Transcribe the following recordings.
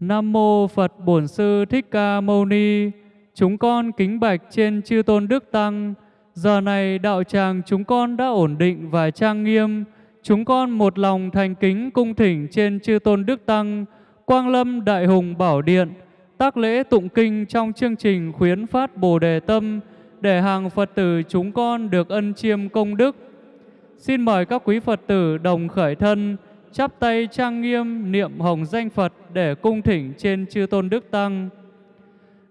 Nam mô Phật Bổn Sư Thích Ca Mâu Ni. Chúng con kính bạch trên chư tôn đức tăng. Giờ này đạo tràng chúng con đã ổn định và trang nghiêm. Chúng con một lòng thành kính cung thỉnh trên chư tôn đức tăng, Quang Lâm Đại Hùng Bảo Điện, tác lễ tụng kinh trong chương trình khuyến phát Bồ Đề Tâm để hàng Phật tử chúng con được ân chiêm công đức. Xin mời các quý Phật tử đồng khởi thân, chắp tay trang nghiêm niệm hồng danh Phật để cung thỉnh trên chư tôn đức tăng.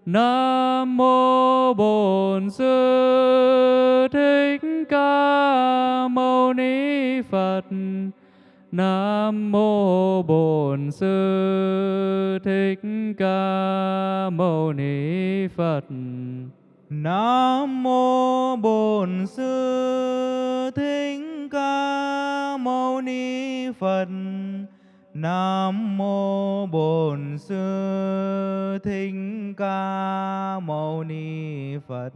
Nam mô Bổn Sư Thích Ca Mâu Ni Phật. Nam mô Bổn Sư Thích Ca Mâu Ni Phật. Nam mô Bổn Sư Thích Ca Mâu Ni Phật. Nam mô Bổn Sư Thích Ca Mâu Ni Phật.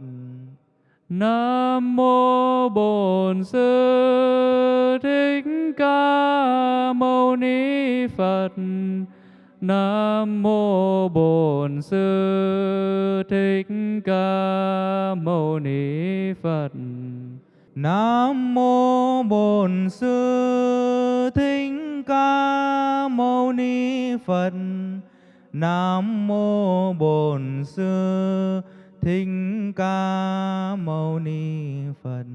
Nam mô Bổn Sư Thích Ca Mâu Ni Phật. Nam mô Bổn Sư Thích Ca Mâu Ni Phật. Nam mô Bổn Sư Thích Ca Mâu Ni Phật. Nam mô Bổn Sư Thích Ca Mâu Ni Phật.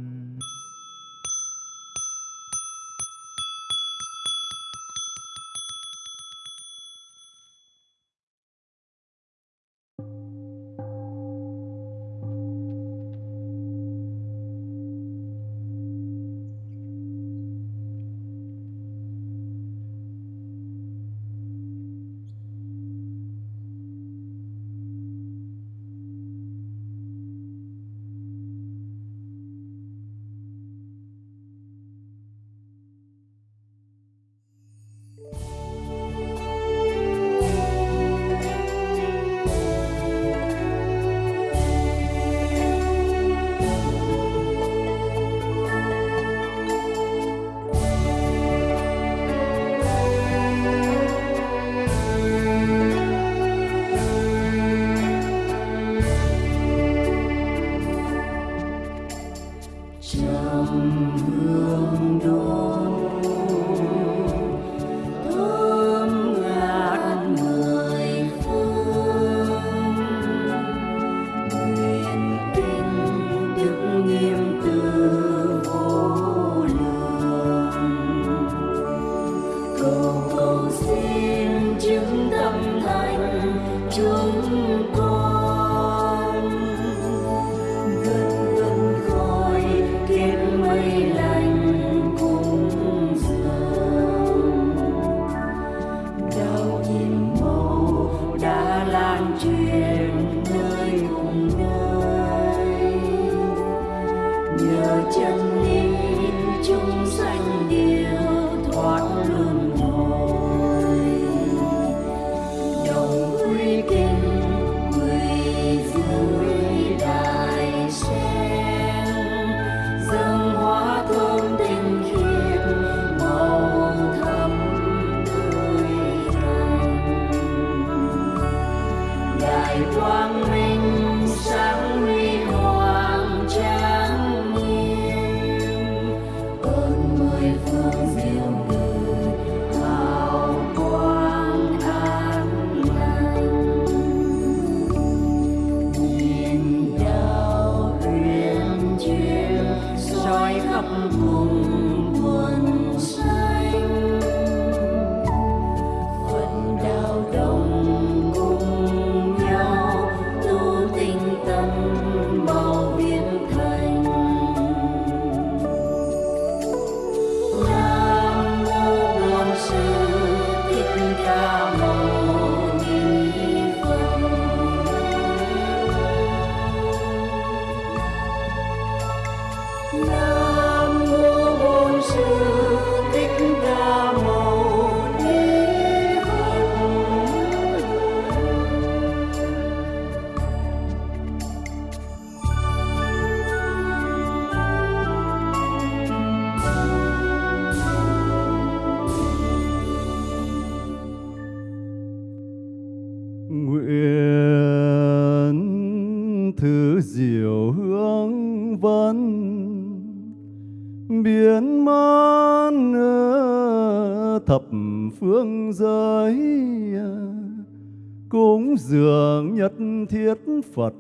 Phật,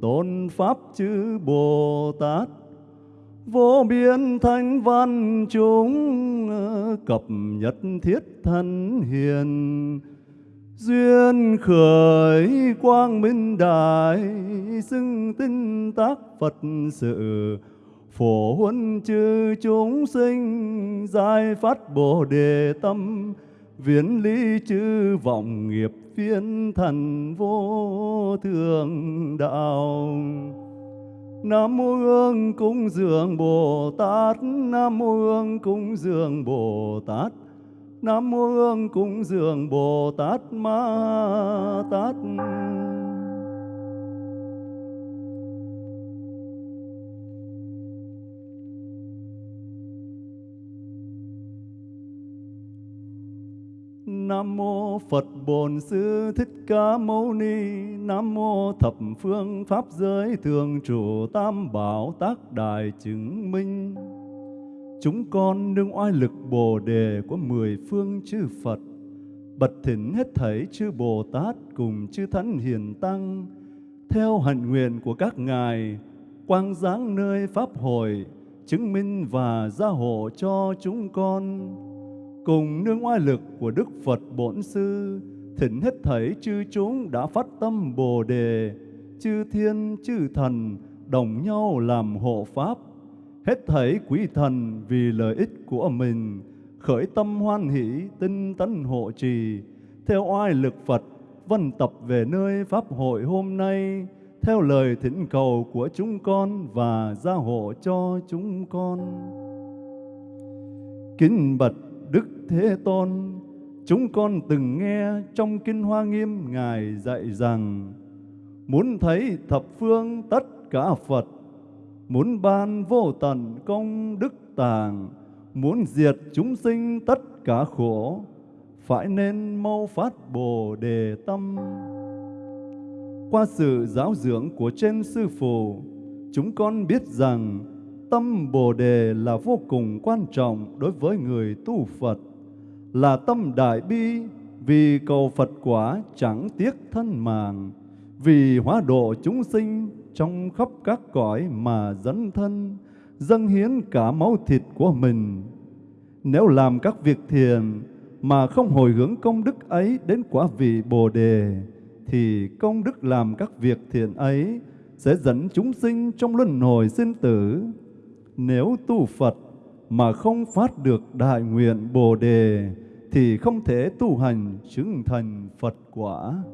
tôn pháp chư Bồ Tát vô biên thanh văn chúng ờ, cập nhất thiết thân hiền. Duyên khởi quang minh đại, xưng tinh tác Phật sự. Phổ huân chư chúng sinh giải phát bồ đề tâm viễn lý chư vọng nghiệp phiên thần vô thường đạo. Nam mô Hương cúng dường Bồ Tát, Nam mô Hương cúng dường Bồ Tát, Nam mô Hương cúng dường Bồ Tát Ma Tát. Nam mô Phật Bổn Sư Thích Ca Mâu Ni. Nam mô Thập Phương Pháp Giới Thường Trụ Tam Bảo Tác Đại Chứng Minh. Chúng con nương oai lực Bồ Đề của mười phương chư Phật. Bật thỉnh hết thảy chư Bồ Tát cùng chư Thánh Hiền Tăng. Theo hạnh nguyện của các ngài, Quang giáng nơi Pháp hội, Chứng minh và gia hộ cho chúng con cùng nương oai lực của Đức Phật Bổn Sư, thỉnh hết thảy chư chúng đã phát tâm Bồ Đề, chư thiên, chư thần, đồng nhau làm hộ Pháp. Hết thảy quý thần vì lợi ích của mình, khởi tâm hoan hỷ, tinh tấn hộ trì, theo oai lực Phật, vân tập về nơi Pháp hội hôm nay, theo lời thỉnh cầu của chúng con và gia hộ cho chúng con. Kính bạch Đức Thế Tôn, chúng con từng nghe trong Kinh Hoa Nghiêm Ngài dạy rằng, muốn thấy thập phương tất cả Phật, muốn ban vô tận công đức tàng, muốn diệt chúng sinh tất cả khổ, phải nên mau phát Bồ Đề Tâm. Qua sự giáo dưỡng của trên Sư Phụ, chúng con biết rằng Tâm Bồ Đề là vô cùng quan trọng đối với người tu Phật, là tâm đại bi vì cầu Phật quả chẳng tiếc thân mạng, vì hóa độ chúng sinh trong khắp các cõi mà dẫn thân, dâng hiến cả máu thịt của mình. Nếu làm các việc thiền mà không hồi hướng công đức ấy đến quả vị Bồ Đề, thì công đức làm các việc thiện ấy sẽ dẫn chúng sinh trong luân hồi sinh tử nếu tu Phật mà không phát được đại nguyện Bồ Đề thì không thể tu hành chứng thành Phật quả.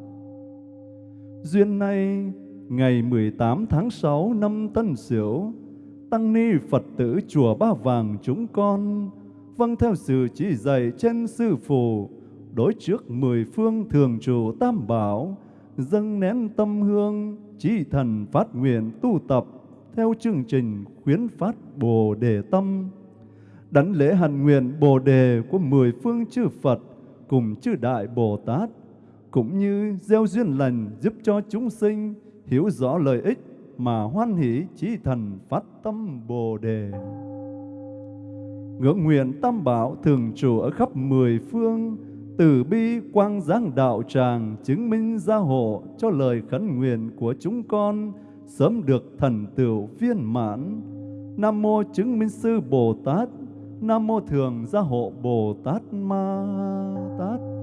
Duyên nay, ngày 18 tháng 6 năm Tân Sửu, Tăng Ni Phật tử Chùa Ba Vàng chúng con vâng theo sự chỉ dạy trên Sư Phụ, đối trước mười phương thường trụ Tam Bảo, dâng nén tâm hương, chỉ thần phát nguyện tu tập theo chương trình khuyến phát Bồ Đề Tâm, đảnh lễ hành nguyện Bồ Đề của mười phương chư Phật cùng chư Đại Bồ Tát, cũng như gieo duyên lành giúp cho chúng sinh hiểu rõ lợi ích mà hoan hỷ chí thần phát tâm Bồ Đề. Ngưỡng nguyện Tam Bảo thường trụ ở khắp mười phương, từ bi quang giáng đạo tràng chứng minh gia hộ cho lời khấn nguyện của chúng con, sớm được thần tựu viên mãn. Nam mô chứng minh sư Bồ Tát, Nam mô thường gia hộ Bồ Tát Ma Tát.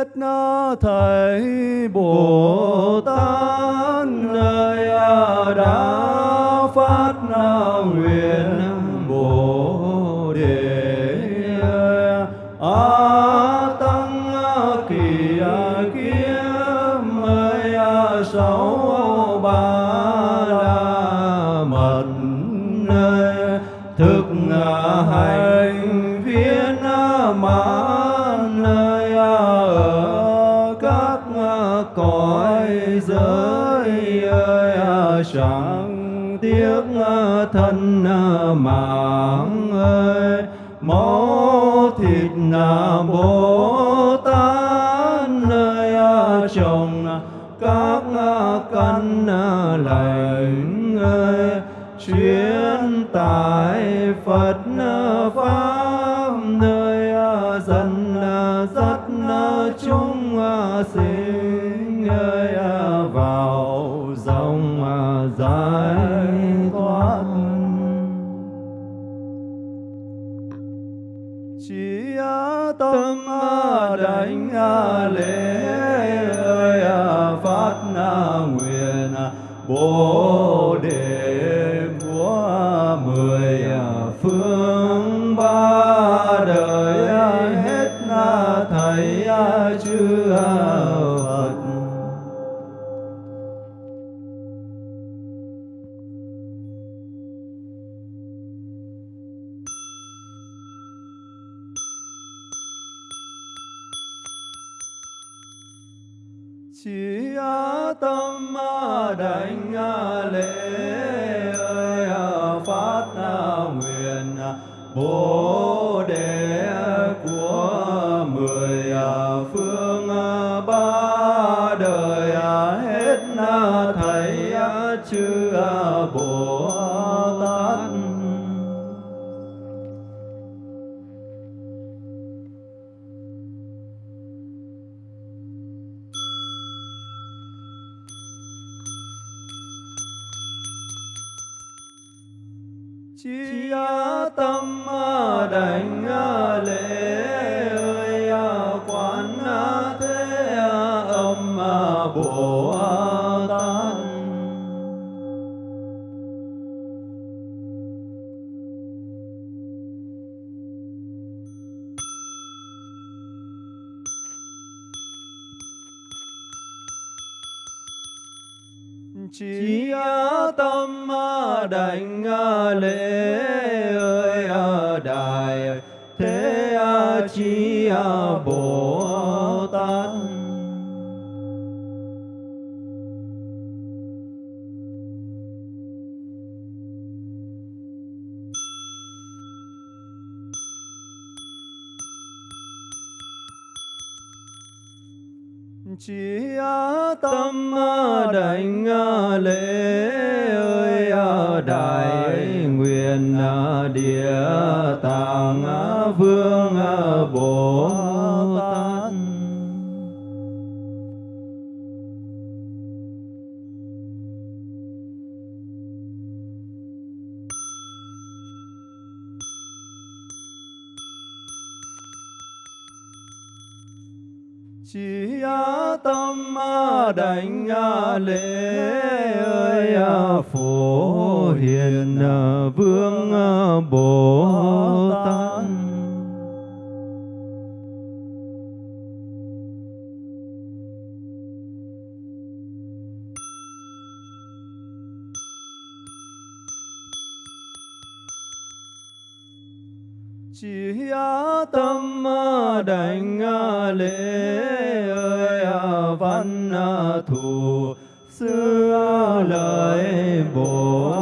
Hết thầy Bồ Tát. Chẳng tiếc ờ, thân ờ, mạng ơi máu thịt là bố đánh lễ ơi phát nguyện bồ chí tâm đảnh lễ ơi đại thế chi bồ đảnh lễ ơi đại nguyện địa đảnh lễ ơi à, phổ hiền à, vương à, bồ tát. Chỉ tâm đảnh lễ văn à, thù. Xưa lời bồ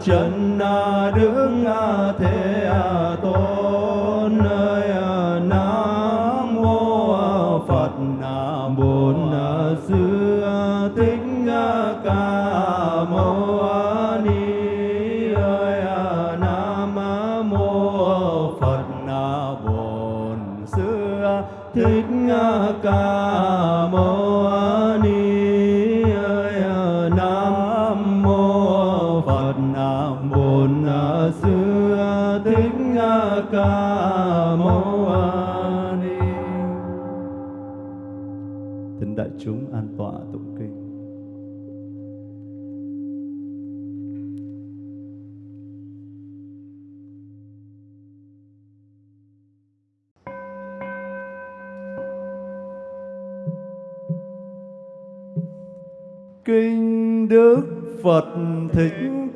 真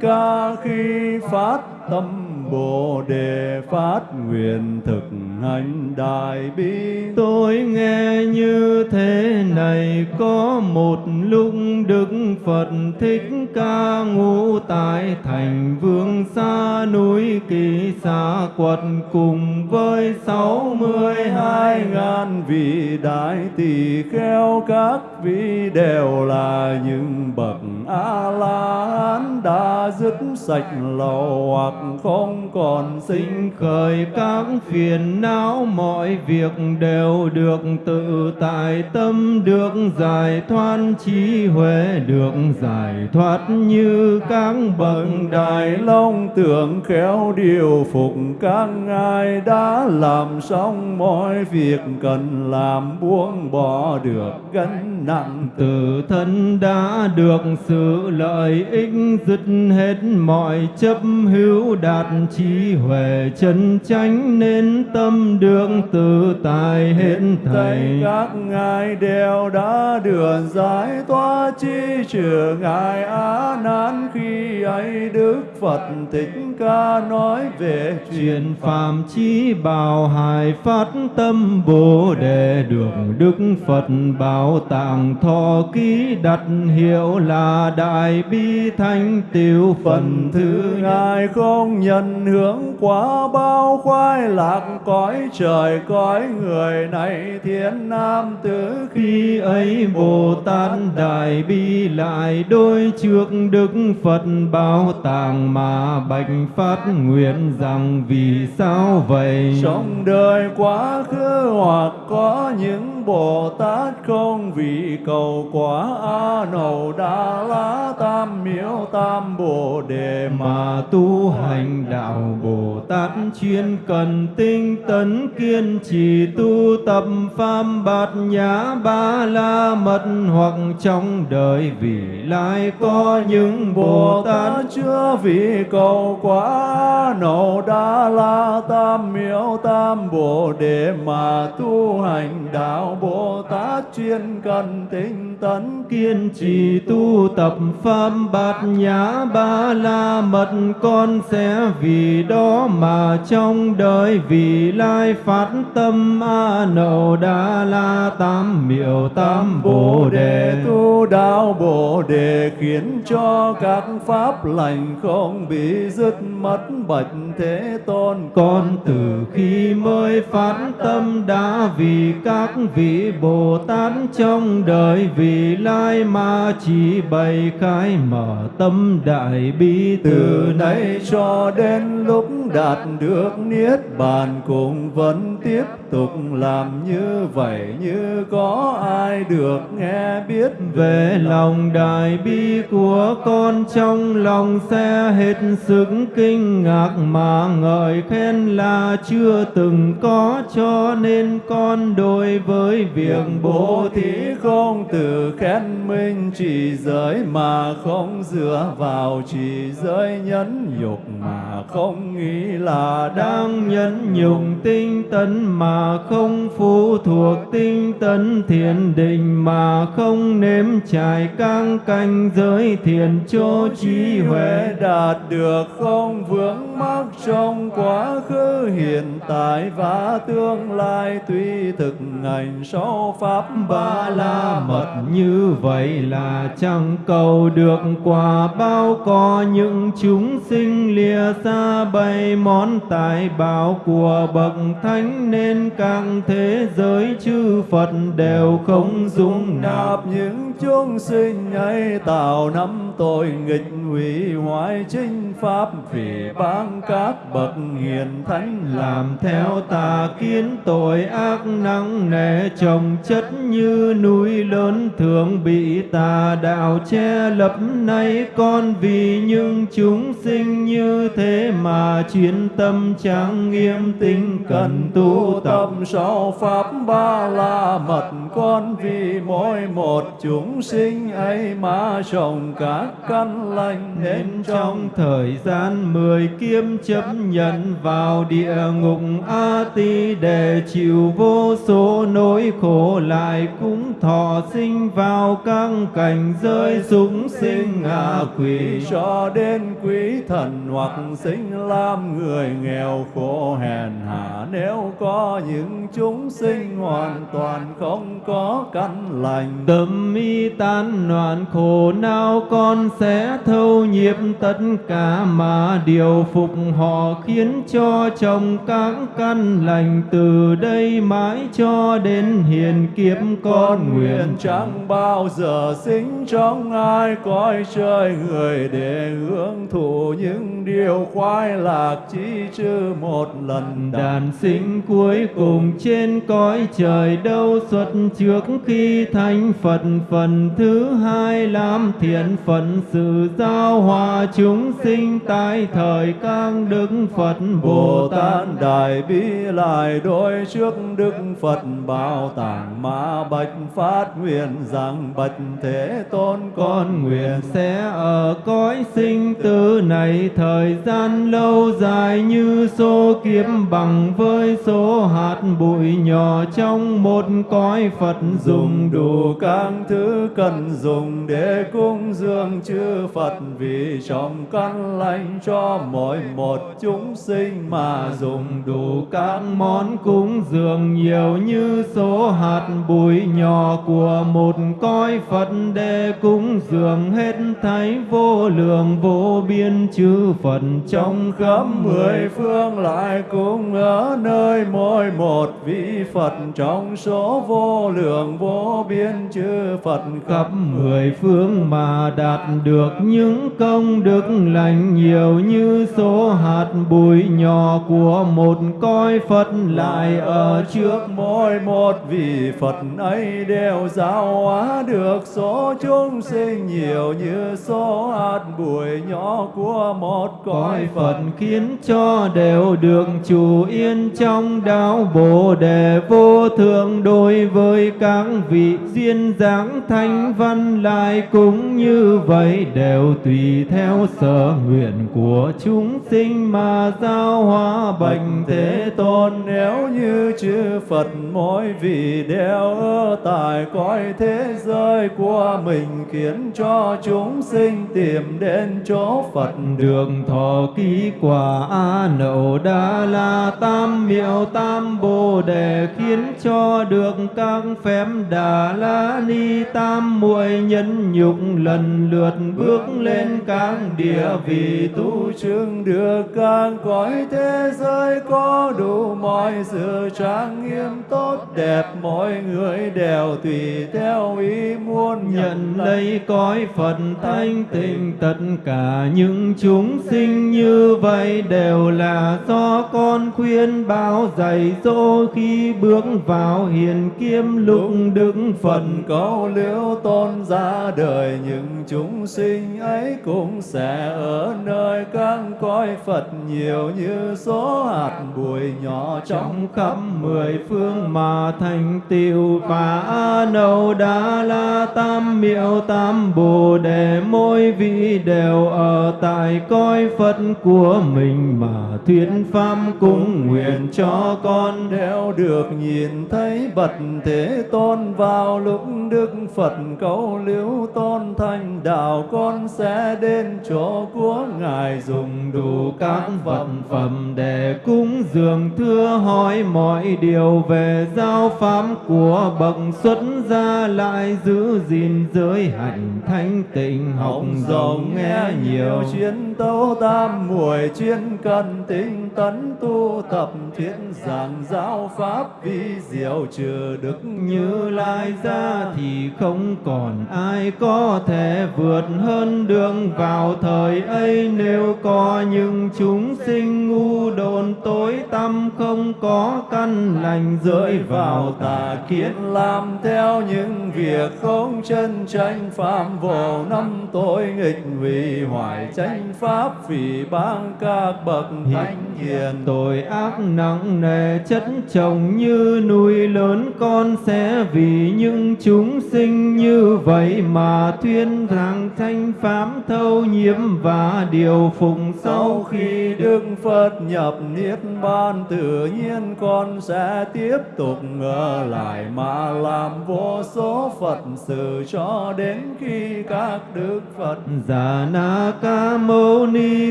Ca khi phát tâm Bồ Đề phát nguyện thực hành đại bi. Tôi nghe như thế này có một lúc Đức Phật Thích Ca ngũ tại thành vương xa núi kỳ xa quật cùng với sáu mươi hai ngàn vị đại tỳ kheo các vị đều là những bậc a la hán đã dứt sạch lậu hoặc không còn sinh khởi các phiền não mọi việc đều được tự tại tâm, được giải thoát trí huệ, được giải thoát như các bậc đại long. Tưởng khéo điều phục các ngài đã làm xong mọi việc, cần làm buông bỏ được gánh nặng tự thân đã được sự lợi ích dứt hết mọi chấp hữu đạt trí huệ chân chánh nên tâm được tự tại hết thảy các ngài đều đã được giải thoát chi trừ ngài á nan. Khi ấy đức phật thích ca nói về chuyện phàm chi bảo hài phát tâm bồ đề được đức phật bảo tàng thọ ký đặt hiệu là đại bi thanh tiêu phần thứ ngài không nhận hướng quá bao khoái lạc cõi trời cõi người này thiên nam tử khi ấy bồ tát đại bi lại đôi trước đức phật bảo tàng mà bạch phát nguyện rằng vì sao vậy? Trong đời quá khứ hoặc có những bồ tát không vì cầu quả a nầu đa la tam miếu tam bồ đề mà tu hành đạo bồ tát chuyên cần tinh tấn kiên trì tu tập pháp bát nhã ba la mật hoặc trong đời vì lai có những bồ tát chưa vì cầu quả nậu đa la tam miếu tam bồ đề mà tu hành đạo bồ tát chuyên cần tinh tấn kiên trì tu tập pháp bát nhã ba la mật con sẽ vì đó mà trong đời vì lai phát tâm a nậu đa la tam miệu tam bồ đề tu đạo bồ đề khiến cho các pháp lành không bị dứt mất bạch thế tôn con từ khi mới phát tâm đã vì các vị bồ tát trong đời vị lai mà chỉ bày khai mở tâm đại bi từ nay cho đến lúc đạt được niết bàn cũng vẫn tiếp tục làm như vậy như có ai được nghe biết. Về lòng đại bi của con trong lòng sẽ hết sức kinh ngạc mà ngợi khen là chưa từng có cho nên con đối với việc bố thí không từ khen minh chỉ giới mà không dựa vào chỉ giới nhẫn nhục mà không nghĩ là đang nhẫn nhục. tinh tấn mà không phụ thuộc tinh tấn thiền định mà không nếm trải căng canh giới thiền cho trí huệ. Đạt được không? Vướng mắc trong quá khứ hiện tại và tương lai tuy thực hành sau pháp ba la mật. Như vậy là chẳng cầu được quả bao có những chúng sinh lìa xa bày món tài bảo của bậc thánh nên các thế giới chư Phật đều không dung nạp những chúng sinh ấy tạo năm tội nghịch hủy hoại chính pháp vì ban các bậc hiền thánh làm theo tà kiến tội ác nặng nề, trồng chất như núi lớn thường bị tà đạo che lấp. Nay con vì những chúng sinh như thế mà chuyên tâm trang nghiêm tinh cần tu tập. Sau pháp ba la mật, con vì mỗi một chúng sinh ấy mà trồng các căn lành nên trong thời gian mười kiếp chấp nhận vào địa ngục a ti để chịu vô số nỗi khổ lại cũng thọ sinh vào các cảnh giới súng sinh ngạ quỷ. Cho đến quý thần hoặc sinh làm người nghèo khổ hèn hạ nếu có những chúng sinh hoàn toàn không có căn lành tâm mi tan loạn khổ não con sẽ thâu nhiếp tất cả mà điều phục họ khiến cho trong các căn lành từ đây mãi cho đến hiền kiếp con nguyện chẳng bao giờ sinh trong ai cõi trời người để hưởng thụ những điều khoái lạc chỉ chư một lần đàn sinh cuối cùng trên cõi trời đâu xuất trước khi thành Phật. Phần thứ hai làm thiện phận sự giáo hòa chúng sinh tại thời các đức Phật Bồ Tát Đại Bi lại đối trước Đức Phật bảo tàng ma bạch phát nguyện rằng bạch thế tôn con nguyện sẽ ở cõi sinh tử này thời gian lâu dài như số kiếp bằng với số hạt bụi nhỏ trong một cõi Phật dùng đủ các thứ cần dùng để cúng dường chư Phật vì trong căn lành cho mỗi một chúng sinh mà dùng đủ các món cúng dường nhiều như số hạt bụi nhỏ của một cõi Phật để cúng dường hết thảy vô lượng vô biên chư Phật trong khắp mười phương lại cũng ở nơi mỗi một vị Phật trong số vô lượng vô biên chư Phật khắp mười phương mà đạt được những công đức lành nhiều như số hạt bụi nhỏ của một coi Phật lại ở trước mỗi một vị Phật. Ấy đều giáo hóa được số chúng sinh nhiều như số hạt bụi nhỏ của một coi Phật. Khiến cho đều được chủ yên trong đạo Bồ đề vô thượng đối với các vị duyên dáng thanh văn lại cũng như vậy đều tùy theo sở nguyện của chúng sinh mà giao hóa bạch thế tôn. Nếu như chư Phật mỗi vị đều ở tại cõi thế giới của mình khiến cho chúng sinh tìm đến chỗ Phật đường thọ ký quả a nậu đa la tam miệu tam bồ đề khiến cho được các phép đà la ni tam muội nhân nhục lần lượt bước lên trên các địa vị tu chứng được các cõi thế giới có đủ mọi sự trang nghiêm tốt đẹp. Mọi người đều tùy theo ý muốn nhận lấy cõi Phật thanh tịnh. Tất cả những chúng sinh như vậy đều là do con khuyên bảo dạy dỗ khi bước vào hiền kiêm lúc đức. Phật cầu liễu tôn ra đời những chúng sinh ấy cũng sẽ ở nơi các cõi Phật nhiều như số hạt bụi nhỏ trong khắp mười phương mà thành tựu và a nâu đa la tam miệu tam bồ đề mỗi vị đều ở tại cõi Phật của mình mà thuyết pháp cung nguyện cho con đều được nhìn thấy bậc thế tôn vào lúc đức Phật cầu liễu tôn thành đạo con sẽ đến chỗ của ngài dùng đủ các vật phẩm để cúng dường thưa hỏi mọi điều về giáo pháp của bậc xuất gia lại giữ gìn giới hạnh thanh tịnh. Học rộng nghe nhiều chuyên tấu tam muội chuyên cần tinh tấn tu tập thiện giảng giáo pháp vi diệu trừ đức như lai ra thì không còn ai có thể vượt hơn đường vào thời ấy. Nếu có những chúng sinh ngu đồn tối tâm không có căn lành rơi vào tà kiến làm theo những việc không chân tranh phạm vào năm tội nghịch vì hoại tranh pháp vì bang các bậc thánh hiền tội ác nặng nề, chất chồng như núi lớn, con sẽ vì những chúng sinh như vậy mà tuyên rằng thanh pháp thâu nhiễm và điều phụng sau khi Đức Phật nhập Niết Bàn, tự nhiên con sẽ tiếp tục ở lại mà làm vô số Phật sự cho đến khi các Đức Phật. Già Na Ca Mâu Ni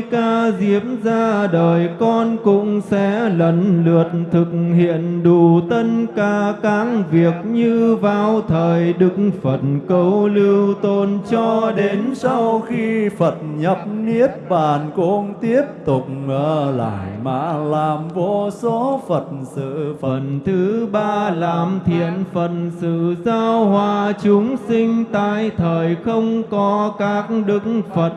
Ca Diễm ra đời, con cũng sẽ lần lượt thực hiện đủ tất cả các việc như vào thời Đức Phật cầu lưu tôn cho đến sau khi Phật nhập Niết Bàn cũng tiếp tục ở lại mà làm vô số Phật sự. Phần thứ ba, làm thiện phần sự giao hòa chúng sinh tại thời không có các đức Phật.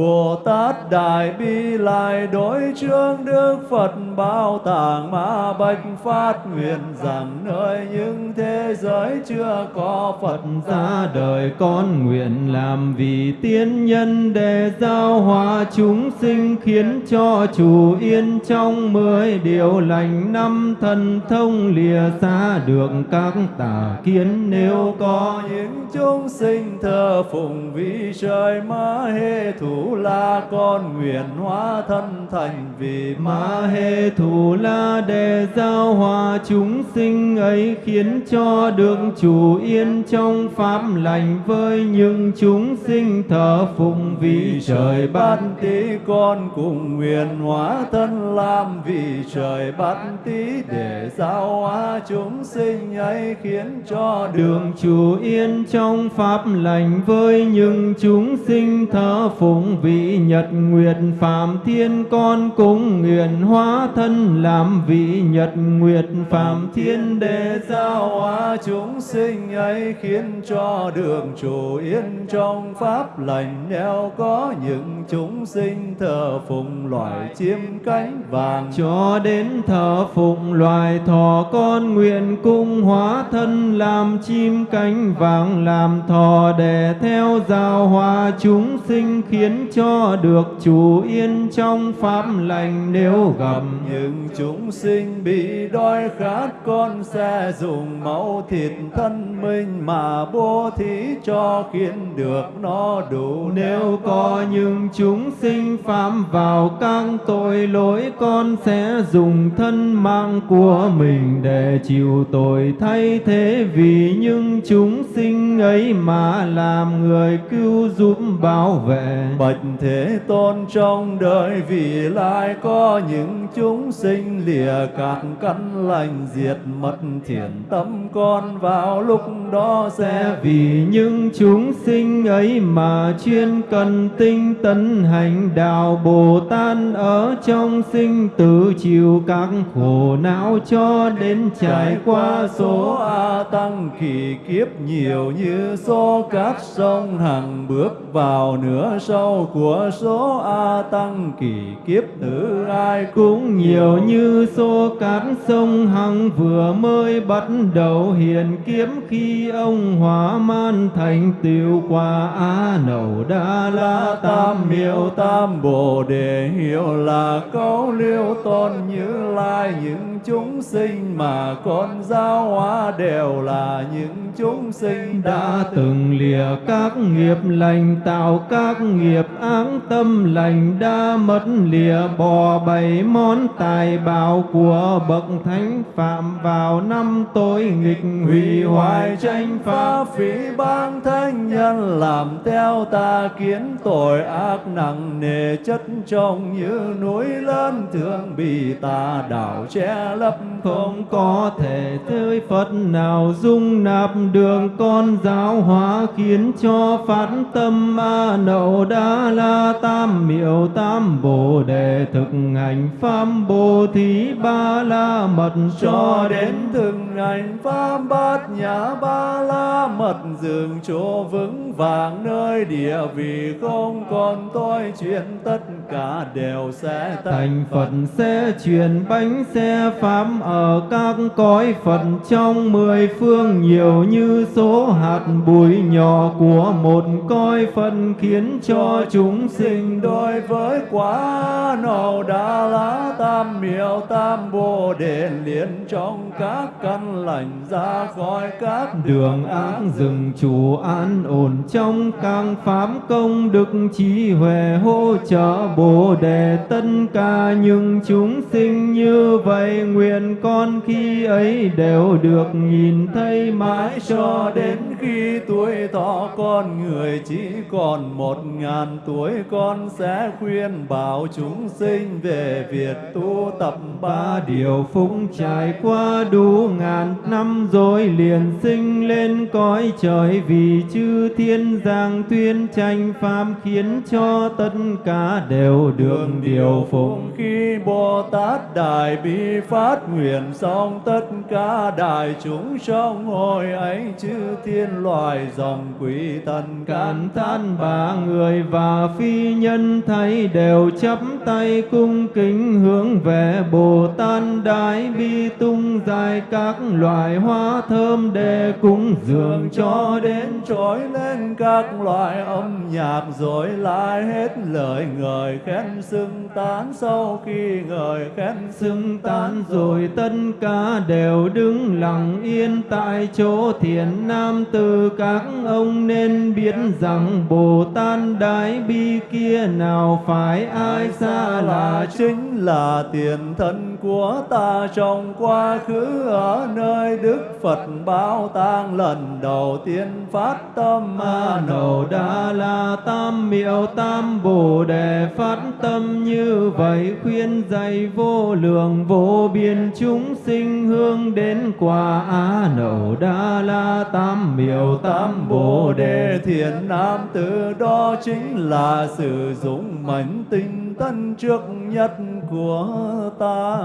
Bồ Tát Đại Bi lại đối chương Đức Phật bao tàng ma bạch phát nguyện rằng nơi những thế giới chưa có Phật ra đời con nguyện làm vì tiên nhân để giao hòa chúng sinh khiến cho chủ yên trong mười điều lành năm thần thông lìa xa được các tà kiến. Nếu có những chúng sinh thờ phụng vị trời ma hê thủ la con nguyện hóa thân thành vì ma hê thủ la đề giao hòa chúng sinh ấy khiến cho được chủ yên trong pháp lành với những chúng sinh thờ phụng vì trời bát tí con cùng nguyện hóa thân làm vì trời bát tí để giao hóa chúng sinh ấy khiến cho đường chủ yên trong pháp lành với những chúng sinh thờ phụng vị nhật nguyệt phạm thiên, con cũng nguyện hóa thân làm vị nhật nguyệt phạm thiên để giao hóa chúng sinh ấy, khiến cho đường chủ yên trong pháp lành, neo có những chúng sinh thờ phụng loài chim cánh vàng. Cho đến thờ phụng loài thỏ, con nguyện cung hóa thân làm chim cánh vàng, làm thò để theo giao hòa chúng sinh, khiến cho được chủ yên trong pháp lành nếu gặp. Những chúng sinh bị đói khát con sẽ dùng máu thịt thân mình mà bố thí cho khiến được nó đủ nếu có những chúng sinh phạm vào các tội lỗi con sẽ dùng thân mạng của mình để chịu tội. Thay thế vì những chúng sinh ấy mà làm người cứu giúp bảo vệ Bạch thế tôn, trong đời vì lai có những chúng sinh lìa cạn căn lành diệt mất thiện tâm con vào lúc đó sẽ vì những chúng sinh ấy mà chuyên cần tinh tấn hành đạo Bồ Tát ở trong sinh tử chịu các khổ não cho đến trải qua số A tăng kỳ kiếp nhiều như số các sông hằng bước vào nửa sâu của số A tăng kỳ kiếp tử ai cũng nhiều như số cát sông hằng vừa mới bắt đầu hiền kiếm khi ông hóa man thành tiêu quả a nậu đa la tam miêu tam bồ đề hiệu là câu liêu tôn như lai. Những chúng sinh mà con giáo hóa đều là những chúng sinh đã từng lìa các nghiệp lành, tạo các nghiệp áng tâm lành đã mất lìa, bỏ bảy món tài bảo của bậc thánh phạm vào năm tối nghịch hủy hoại tranh pháp phí bang thánh nhân, làm theo ta kiến tội ác nặng nề chất trong như núi lớn thường bị ta đảo che lấp không có thể tới Phật nào dung nạp đường con giáo hóa, khiến cho phát tâm a nậu đa la tam miệu tam bồ đề thực hành pháp bồ thí ba la mật. Cho đến thực hành pháp bát nhã ba la mật dường chỗ vững vàng nơi địa vị không còn tôi chuyện tất cả đều sẽ thành Phật sẽ truyền bánh xe pháp ở các cõi Phật. Trong mười phương nhiều như số hạt bụi nhỏ của một cõi Phật khiến cho chúng sinh đối với quá nậu đa lá tam miệu tam bồ đề liền trong các căn lành ra khỏi các đường ác rừng chủ an ổn. Trong càng pháp công đức trí huệ hỗ trợ bồ đề tất cả những chúng sinh như vậy nguyện con khi ấy đều được nhìn thấy mãi cho đến khi tuổi thọ con người chỉ còn một ngàn tuổi con sẽ khuyên bảo chúng sinh về việc tu tập ba điều phúc trải qua đủ ngàn năm rồi liền sinh lên cõi trời. Vì chư thiên giang tuyên tranh pháp khiến cho tất cả đều được điều phúc. khi Bồ Tát Đại Bi phát nguyện xong tất cả đại chúng trong hồi ấy chư thiên loài dòng quý thần càn than ba người và phi nhân thấy đều chắp tay cung kính hướng về Bồ Tát Đại Bi tung dài các loại hoa thơm để cúng dường cho đến trỗi lên các loại âm nhạc rồi lại hết lời người khen xưng tán sau khi người khen xưng tán rồi tất cả đều đứng lặng yên tại chỗ thiền nam từ các ông nên biết rằng Bồ Tát Đại Bi kia nào phải ai xa là chính là tiền thân của ta trong quá khứ ở nơi Đức Phật báo tang lần đầu tiên phát tâm a Nầu đa la tam miệu tam bồ đề phát tâm như vậy, khuyên dạy vô lượng vô biên chúng sinh hướng đến quả a Nầu đa la tam miệu tam bồ đề. Thiện nam từ đó chính là sử dụng mảnh tinh tân trước nhất của ta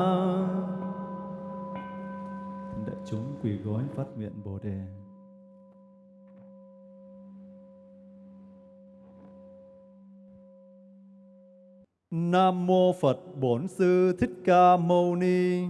đại chúng quỳ gối phát nguyện bồ đề Nam mô Phật Bổn Sư Thích Ca Mâu Ni.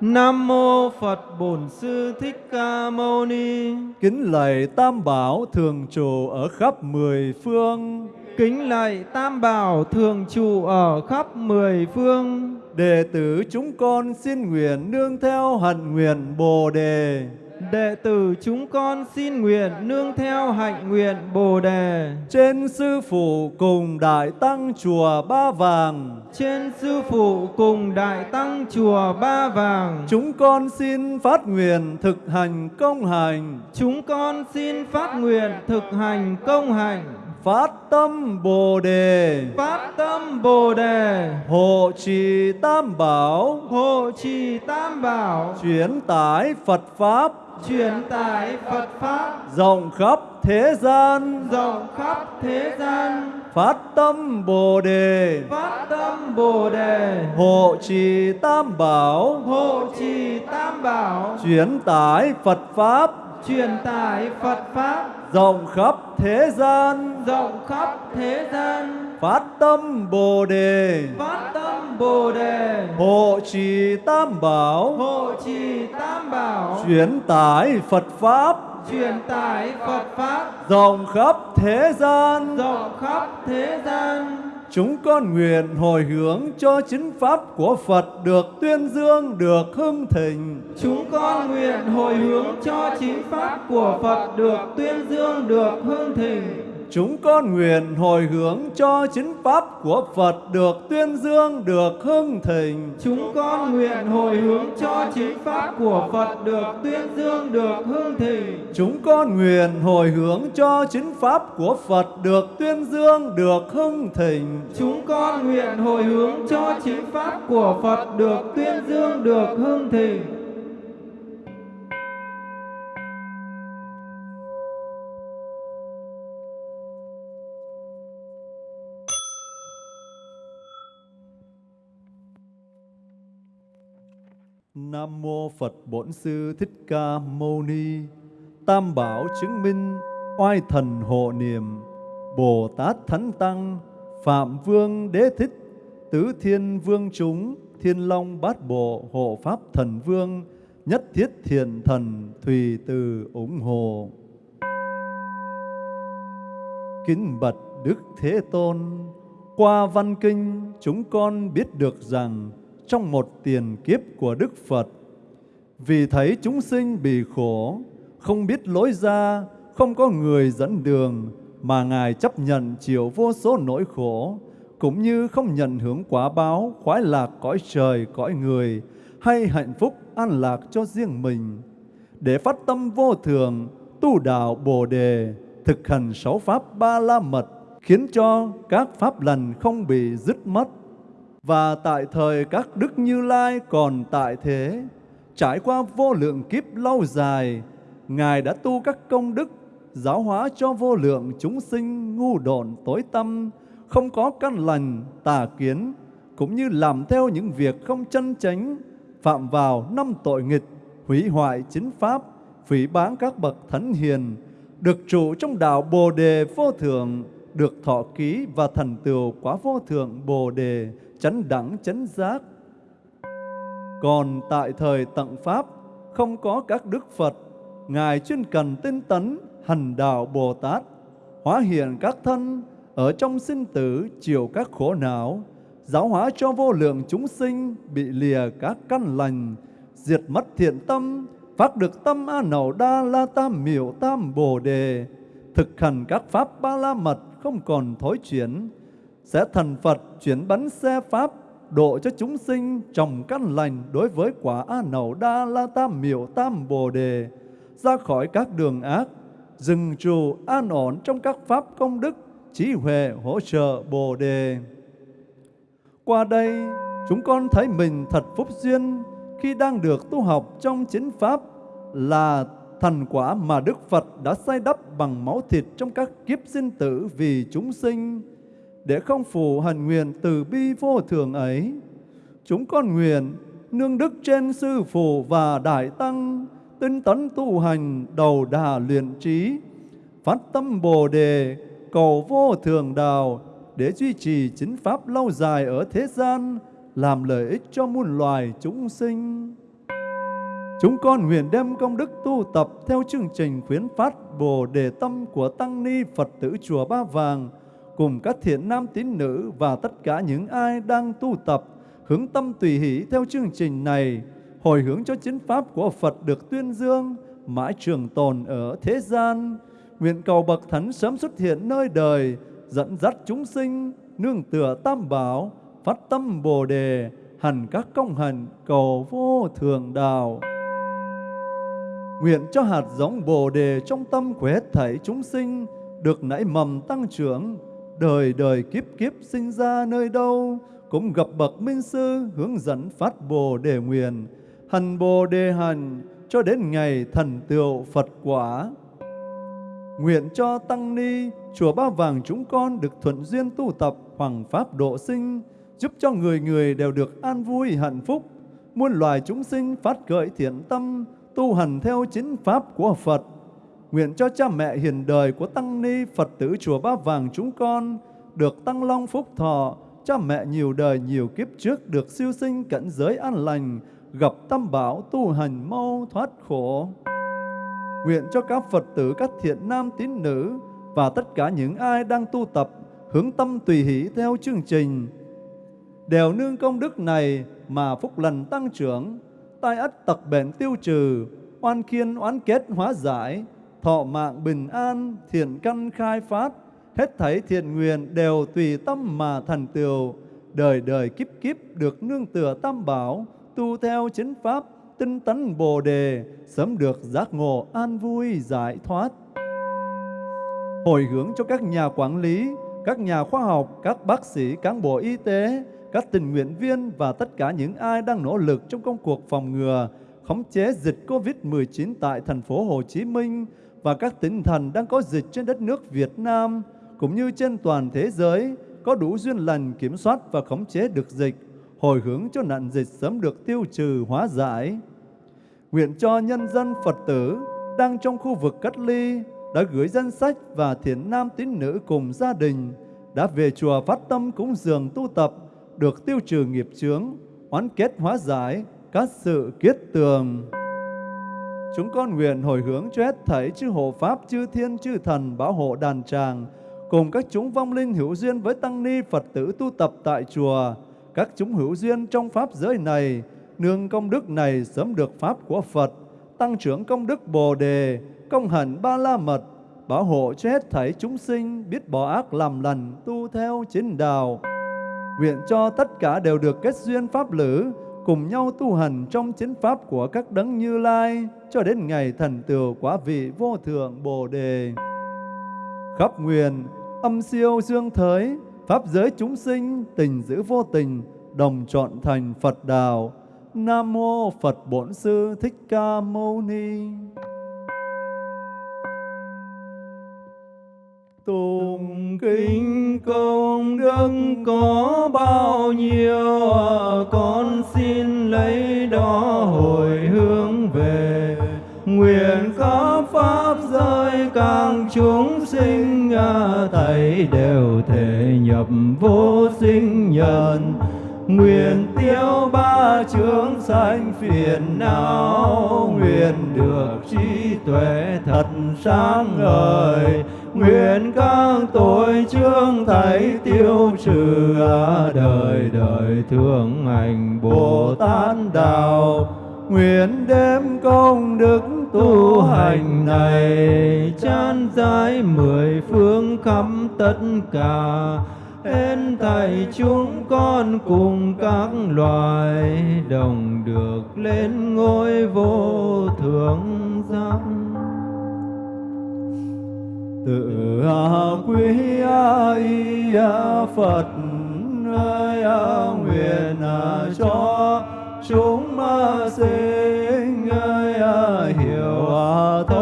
Nam mô Phật Bổn Sư Thích Ca Mâu Ni. Kính lạy Tam Bảo thường trụ ở khắp mười phương. Kính lạy Tam Bảo thường trụ ở khắp mười phương. Đệ tử chúng con xin nguyện nương theo hạnh nguyện Bồ đề đệ tử chúng con xin nguyện nương theo hạnh nguyện Bồ đề. Trên sư phụ cùng đại tăng chùa Ba Vàng. Trên sư phụ cùng đại tăng chùa Ba Vàng. Chúng con xin phát nguyện thực hành công hành. Chúng con xin phát nguyện thực hành công hành phát tâm Bồ đề, phát tâm Bồ đề, hộ trì tam bảo, hộ trì tam bảo, chuyển tải Phật pháp. Truyền tải Phật pháp. Rộng khắp thế gian, rộng khắp thế gian, phát tâm Bồ đề, phát tâm Bồ đề, hộ trì tam bảo, hộ trì tam bảo, chuyển tải Phật pháp. Truyền tải Phật pháp rộng khắp thế gian, rộng khắp thế gian, phát tâm Bồ đề, phát tâm Bồ đề, hộ trì tam bảo, hộ trì tam bảo, chuyển tải Phật pháp. Truyền tải Phật pháp. Rộng khắp thế gian. rộng khắp thế gian. Chúng con nguyện hồi hướng cho chính pháp của Phật được tuyên dương, được hưng thịnh. Chúng con nguyện hồi hướng cho chính pháp của Phật được tuyên dương, được hưng thịnh. Chúng con nguyện hồi hướng cho chính pháp của Phật được tuyên dương, được hưng thịnh. Chúng con nguyện hồi hướng cho chính pháp của Phật được tuyên dương, được hương thịnh. Chúng con nguyện hồi hướng cho chính pháp của Phật được tuyên dương, được hưng thịnh. Chúng con nguyện hồi hướng cho chính pháp của Phật được tuyên dương, được hương thịnh. Nam mô Phật Bổn Sư Thích Ca Mâu Ni. Tam bảo chứng minh oai thần hộ niệm, Bồ Tát Thánh Tăng, Phạm Vương Đế Thích, Tứ Thiên Vương chúng, Thiên Long Bát Bộ hộ Pháp Thần Vương, Nhất Thiết Thiện Thần Thùy Từ ủng hộ. Kính bạch Đức Thế Tôn, qua văn kinh chúng con biết được rằng trong một tiền kiếp của Đức Phật, vì thấy chúng sinh bị khổ, không biết lối ra, không có người dẫn đường, mà Ngài chấp nhận chịu vô số nỗi khổ, cũng như không nhận hưởng quả báo, khoái lạc cõi trời, cõi người, hay hạnh phúc an lạc cho riêng mình. Để phát tâm vô thường, tu đạo Bồ Đề, thực hành sáu pháp ba la mật, khiến cho các pháp lành không bị dứt mất. Và tại thời các đức Như Lai còn tại thế, trải qua vô lượng kiếp lâu dài, Ngài đã tu các công đức, giáo hóa cho vô lượng chúng sinh ngu độn tối tâm, không có căn lành, tà kiến, cũng như làm theo những việc không chân chánh, phạm vào năm tội nghịch, hủy hoại chính pháp, phỉ báng các bậc thánh hiền, được trụ trong đạo Bồ Đề vô thượng, được thọ ký và thành tựu quả vô thượng Bồ Đề, chấn đẳng chấn giác. Còn tại thời tận Pháp, không có các đức Phật, Ngài chuyên cần tinh tấn, hành đạo Bồ Tát, hóa hiện các thân, ở trong sinh tử chịu các khổ não, giáo hóa cho vô lượng chúng sinh bị lìa các căn lành, diệt mất thiện tâm, phát được tâm A Nậu Đa La Tam Miểu Tam Bồ Đề, thực hành các pháp ba la mật không còn thối chuyển, sẽ thành Phật chuyển bánh xe pháp độ cho chúng sinh trồng căn lành đối với quả A Nậu Đa La Tam Miểu Tam Bồ Đề, ra khỏi các đường ác, dừng trụ an ổn trong các pháp công đức, trí huệ hỗ trợ Bồ Đề. Qua đây, chúng con thấy mình thật phúc duyên khi đang được tu học trong chính Pháp là thành quả mà Đức Phật đã sai đắp bằng máu thịt trong các kiếp sinh tử vì chúng sinh, để không phụ hành nguyện từ bi vô thường ấy. Chúng con nguyện nương đức trên Sư Phụ và Đại Tăng, tinh tấn tu hành đầu đà luyện trí, phát tâm Bồ Đề, cầu vô thường đạo, để duy trì chính Pháp lâu dài ở thế gian, làm lợi ích cho muôn loài chúng sinh. Chúng con nguyện đem công đức tu tập theo chương trình khuyến phát Bồ Đề Tâm của Tăng Ni Phật tử Chùa Ba Vàng, cùng các thiện nam tín nữ và tất cả những ai đang tu tập, hướng tâm tùy hỷ theo chương trình này, hồi hướng cho chính Pháp của Phật được tuyên dương, mãi trường tồn ở thế gian. Nguyện cầu Bậc Thánh sớm xuất hiện nơi đời, dẫn dắt chúng sinh, nương tựa tam bảo, phát tâm Bồ Đề, hành các công hạnh cầu vô thường đạo. Nguyện cho hạt giống Bồ Đề trong tâm của hết thảy chúng sinh được nảy mầm tăng trưởng, đời đời kiếp kiếp sinh ra nơi đâu, cũng gặp bậc minh sư hướng dẫn phát bồ đề nguyện, hành bồ đề hành cho đến ngày thần tựu Phật quả. Nguyện cho Tăng Ni, Chùa Ba Vàng chúng con được thuận duyên tu tập hoàng pháp độ sinh, giúp cho người người đều được an vui hạnh phúc, muôn loài chúng sinh phát khởi thiện tâm, tu hành theo chính pháp của Phật. Nguyện cho cha mẹ hiền đời của Tăng Ni Phật tử Chùa Ba Vàng chúng con được tăng long phúc thọ, cha mẹ nhiều đời nhiều kiếp trước được siêu sinh cảnh giới an lành, gặp tâm bảo tu hành mau thoát khổ. Nguyện cho các Phật tử, các thiện nam tín nữ và tất cả những ai đang tu tập hướng tâm tùy hỷ theo chương trình đều nương công đức này mà phúc lành tăng trưởng, tai ất tật bệnh tiêu trừ, oan khiên oán kết hóa giải, thọ mạng bình an, thiện căn khai phát, hết thảy thiện nguyện đều tùy tâm mà thành tựu, đời đời kiếp kiếp được nương tựa tam bảo, tu theo chính pháp, tinh tấn bồ đề, sớm được giác ngộ an vui giải thoát. Hồi hướng cho các nhà quản lý, các nhà khoa học, các bác sĩ, cán bộ y tế, các tình nguyện viên và tất cả những ai đang nỗ lực trong công cuộc phòng ngừa, khống chế dịch COVID-19 tại thành phố Hồ Chí Minh và các tỉnh thành đang có dịch trên đất nước Việt Nam, cũng như trên toàn thế giới, có đủ duyên lành kiểm soát và khống chế được dịch, hồi hướng cho nạn dịch sớm được tiêu trừ hóa giải. Nguyện cho nhân dân Phật tử đang trong khu vực cách ly đã gửi danh sách và thiện nam tín nữ cùng gia đình đã về chùa phát tâm cúng dường tu tập được tiêu trừ nghiệp chướng, oán kết hóa giải, các sự kiết tường. Chúng con nguyện hồi hướng cho hết thảy chư hộ Pháp, chư thiên, chư thần bảo hộ đàn tràng, cùng các chúng vong linh hữu duyên với tăng ni Phật tử tu tập tại chùa, các chúng hữu duyên trong Pháp giới này, nương công đức này sớm được Pháp của Phật, tăng trưởng công đức Bồ Đề, công hạnh Ba La Mật, bảo hộ cho hết thảy chúng sinh biết bỏ ác làm lành, tu theo chính đạo. Nguyện cho tất cả đều được kết duyên Pháp lữ, cùng nhau tu hành trong chính Pháp của các đấng như lai, cho đến ngày thần tựu quả vị vô thượng Bồ Đề. Khắp nguyện, âm siêu dương thới, Pháp giới chúng sinh, tình giữ vô tình, đồng chọn thành Phật đạo. Nam Mô Phật Bổn Sư Thích Ca Mâu Ni Tùng kinh công đức có bao nhiêu à, Con xin lấy đó hồi hướng về. Nguyện có pháp giới càng chúng sinh à, Thầy đều thể nhập vô sinh nhân. Nguyện tiêu ba chướng sanh phiền não, Nguyện được trí tuệ thật sáng ngời. Nguyện các tội chương thầy tiêu trừ Đời đời thương hành Bồ Tát Đạo. Nguyện đem công đức tu hành này chán giải mười phương khắp tất cả. Hết thầy chúng con cùng các loài Đồng được lên ngôi vô thượng giác tự à, quý y à, Phật ơi nguyện cho chúng sinh ơi hiểu thấu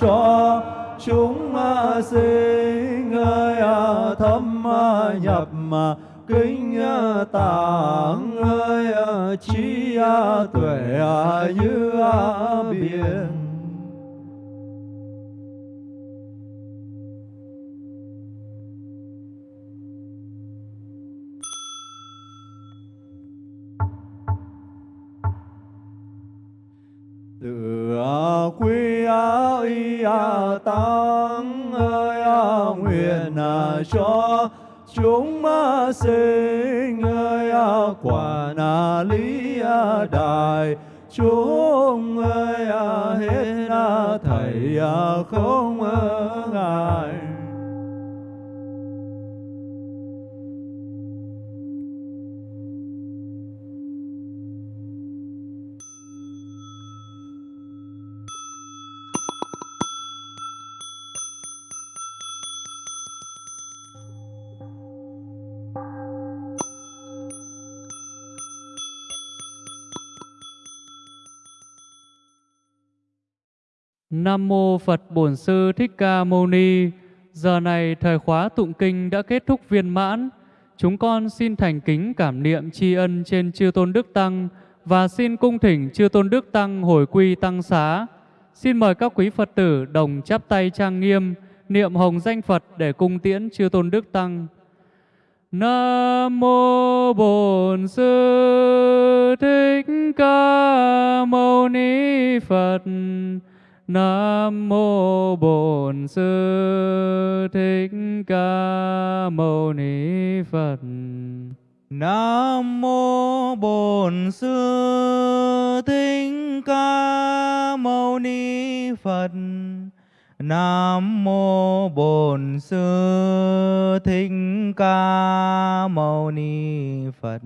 cho chúng sinh ơi à, thâm nhập kinh à, tạng ơi à, trí tuệ như biển. Quy y tăng ơi nguyện a cho chúng sinh ơi quả na à, lý à, a đại chúng ơi hết a thầy a không ngại Nam mô Phật Bổn Sư Thích Ca Mâu Ni. Giờ này thời khóa tụng kinh đã kết thúc viên mãn. Chúng con xin thành kính cảm niệm tri ân trên Chư Tôn Đức Tăng và xin cung thỉnh Chư Tôn Đức Tăng hồi quy tăng xá. Xin mời các quý Phật tử đồng chắp tay trang nghiêm, niệm hồng danh Phật để cung tiễn Chư Tôn Đức Tăng. Nam mô Bổn Sư Thích Ca Mâu Ni Phật. Nam mô Bổn Sư Thích Ca Mâu Ni Phật. Nam mô Bổn Sư Thích Ca Mâu Ni Phật. Nam mô Bổn Sư Thích Ca Mâu Ni Phật.